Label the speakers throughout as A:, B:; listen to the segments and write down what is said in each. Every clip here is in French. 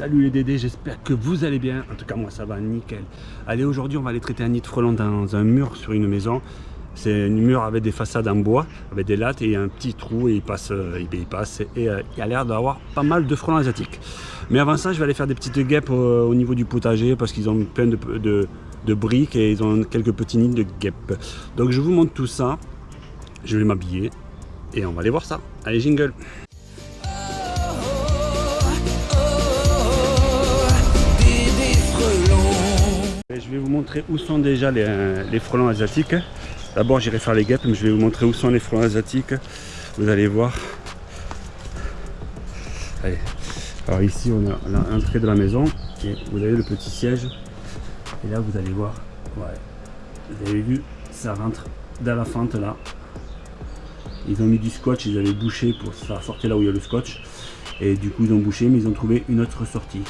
A: Salut les Dédés, j'espère que vous allez bien. En tout cas, moi ça va nickel. Allez, aujourd'hui, on va aller traiter un nid de frelons dans un mur sur une maison. C'est un mur avec des façades en bois, avec des lattes et un petit trou et il passe, euh, il passe et euh, il a l'air d'avoir pas mal de frelons asiatiques. Mais avant ça, je vais aller faire des petites guêpes au, niveau du potager parce qu'ils ont plein de, de, briques et ils ont quelques petits nids de guêpes. Donc je vous montre tout ça. Je vais m'habiller et on va aller voir ça. Allez, jingle je vais vous montrer où sont déjà euh, les, frelons asiatiques. D'abord, j'irai faire les guêpes, mais je vais vous montrer où sont les frelons asiatiques. Vous allez voir. Alors ici, on a l'entrée de la maison. Vous avez le petit siège. Et là, vous allez voir. Vous avez vu, ça rentre dans la fente là. Ils ont mis du scotch, ils avaient bouché pour ça sortir là où il y a le scotch. Et du coup, ils ont bouché, mais ils ont trouvé une autre sortie.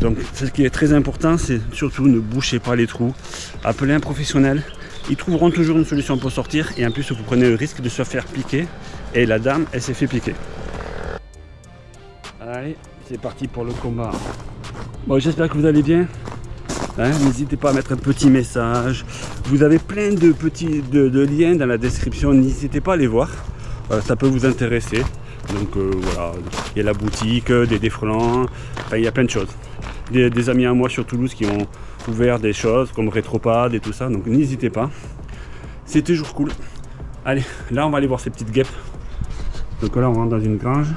A: Donc ce qui est très important, c'est surtout ne bouchez pas les trous. Appelez un professionnel. Ils trouveront toujours une solution pour sortir. Et en plus, vous prenez le risque de se faire piquer. Et la dame, elle s'est fait piquer. Allez, c'est parti pour le combat. Bon, j'espère que vous allez bien. Hein, n'hésitez pas à mettre un petit message. Vous avez plein de petits de, liens dans la description. N'hésitez pas à les voir. ça peut vous intéresser. Donc euh, voilà, il y a la boutique, des défrelants, il y a plein de choses des, amis à moi sur Toulouse qui ont ouvert des choses comme Rétropad et tout ça. Donc n'hésitez pas. C'est toujours cool. Allez, là on va aller voir ces petites guêpes. Donc là on rentre dans une grange.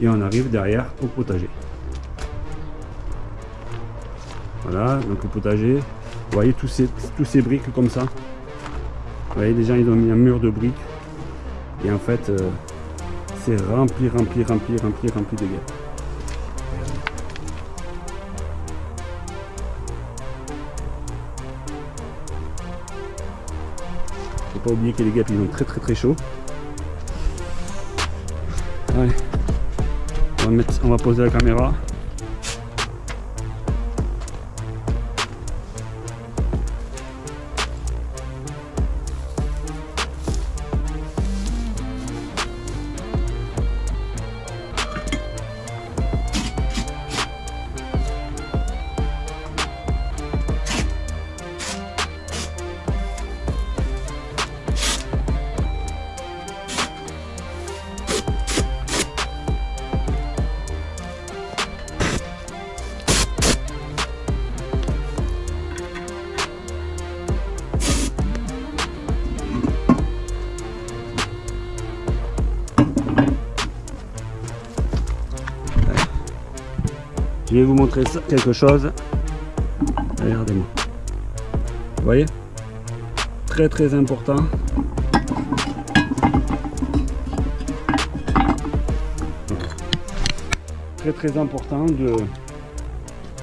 A: Et on arrive derrière au potager. Voilà, donc le potager. Vous voyez tous ces, tous ces briques comme ça. Vous voyez déjà ils ont mis un mur de briques. Et en fait, euh, c'est rempli, rempli, rempli, rempli, rempli de guêpes. Pas oublier que les guêpes ils ont très très très chaud. Allez, on va poser la caméra. Vais vous montrer quelque chose. Regardez-moi. Vous voyez? Très très important. Très très important de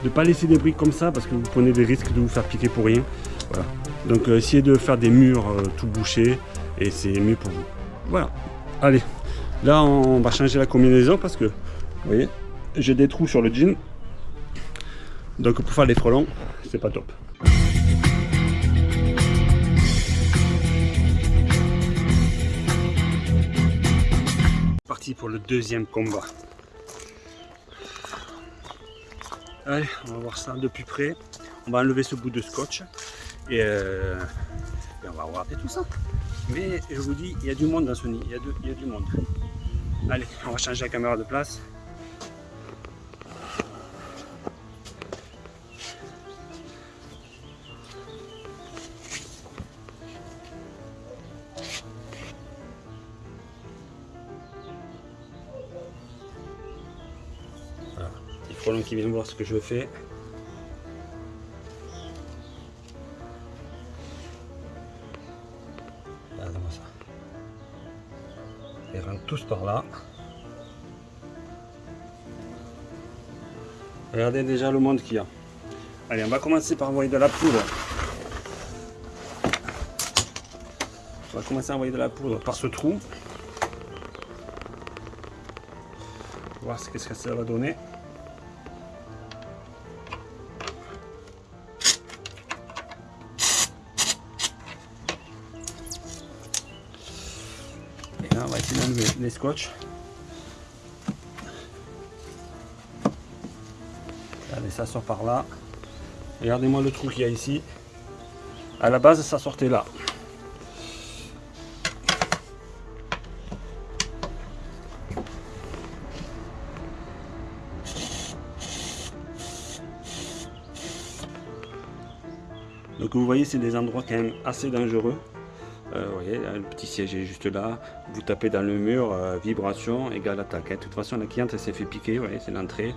A: ne pas laisser des briques comme ça parce que vous prenez des risques de vous faire piquer pour rien. Voilà. Donc euh, essayez de faire des murs euh, tout bouchés et c'est mieux pour vous. Voilà. Allez, là on va changer la combinaison parce que, vous voyez, j'ai des trous sur le jean donc pour faire les frelons, c'est pas top. Parti pour le deuxième combat. Allez, on va voir ça de plus près. On va enlever ce bout de scotch et, euh, on va regarder tout ça. Mais je vous dis, il y a du monde dans ce nid, il y a du monde. Allez, on va changer la caméra de place. Qui viennent voir ce que je fais. Regardez-moi ça. Ils rentrent tous par là. Regardez déjà le monde qu'il y a. Allez, on va commencer par envoyer de la poudre. On va commencer à envoyer de la poudre par ce trou. Voir ce que ça va donner. les, les scotch. Allez, ça sort par là. Regardez-moi le trou qu'il y a ici. À la base, ça sortait là. Donc vous voyez, c'est des endroits quand même assez dangereux. Euh, vous voyez, le petit siège est juste là. Vous tapez dans le mur, euh, vibration égale attaque. De toute façon, la cliente s'est fait piquer. Vous voyez, c'est l'entrée.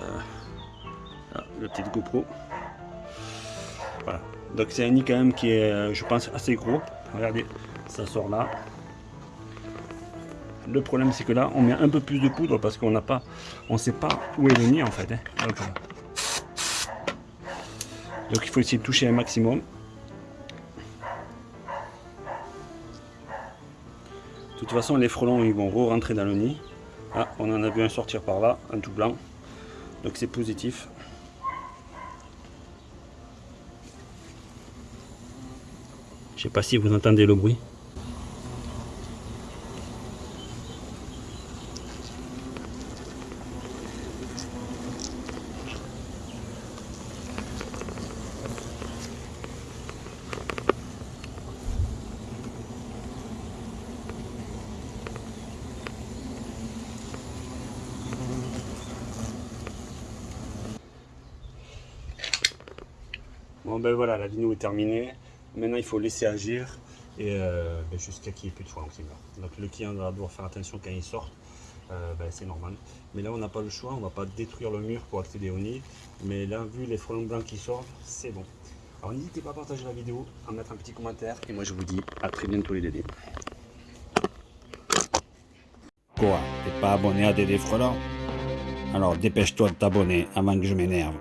A: Euh, le petit GoPro. Donc c'est un nid quand même qui est, je pense, assez gros. Regardez, ça sort là. Le problème c'est que là, on met un peu plus de poudre parce qu'on n'a pas, on sait pas où est le nid en fait. Hein. Donc il faut essayer de toucher un maximum. Toute façon, les frelons ils vont re-rentrer dans le nid. Ah, on en a vu un sortir par là, un tout blanc. Donc c'est positif. Je sais pas si vous entendez le bruit. Bon ben voilà, la vidéo est terminée. Maintenant il faut laisser agir et euh, ben, jusqu'à qu'il n'y ait plus de meurent. Donc le client va devoir faire attention quand il sort, euh, ben, c'est normal. Mais là on n'a pas le choix, on ne va pas détruire le mur pour accéder au nid. Mais là vu les frelons blancs qui sortent, c'est bon. Alors n'hésitez pas à partager la vidéo, à mettre un petit commentaire et moi je vous dis à très bientôt les dédés. Quoi? T'es pas abonné à Dédé Frelons? Alors dépêche-toi de t'abonner avant que je m'énerve.